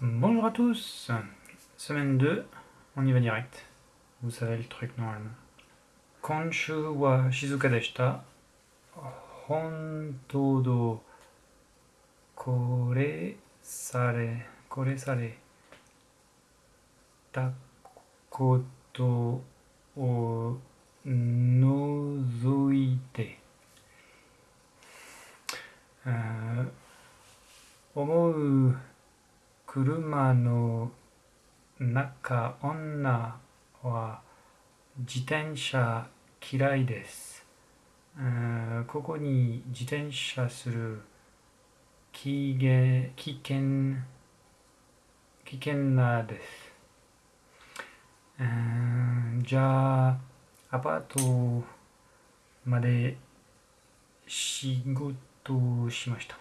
Bonjour à tous Semaine 2, on y va direct. Vous savez le truc normalement. Konshu wa shizuka deshita. Honto kore sare, kore sare ta koto o nozoite. 思う車の中女は自転車嫌いです。ここに自転車する危険危険なです。じゃあアパートまで仕事しました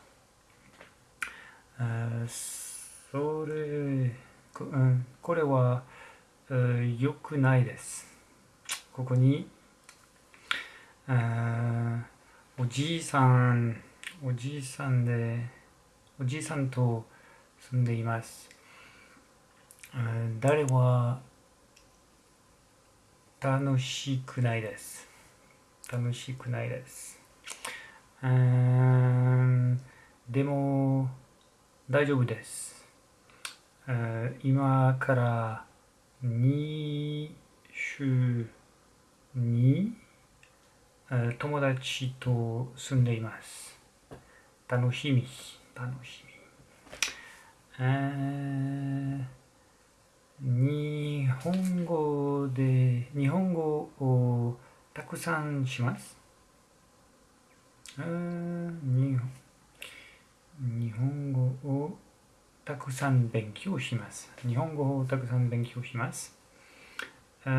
それこれは良くないです。ここにおじいさんおじいさんでおじいさんと住んでいます。誰は楽しくないです。楽しくないです。でも大丈夫です。今から2週に友達と住んでいます。楽しみ、楽しみ。日本語で、日本語をたくさんします。日本日本語をたくさん勉強します。日本語をたくさん勉強します。タ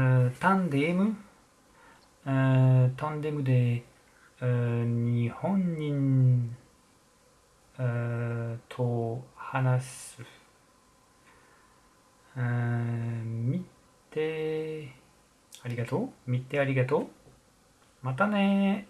ンデムタンデムで日本人と話す。見てありがとう？見てありがとう？またね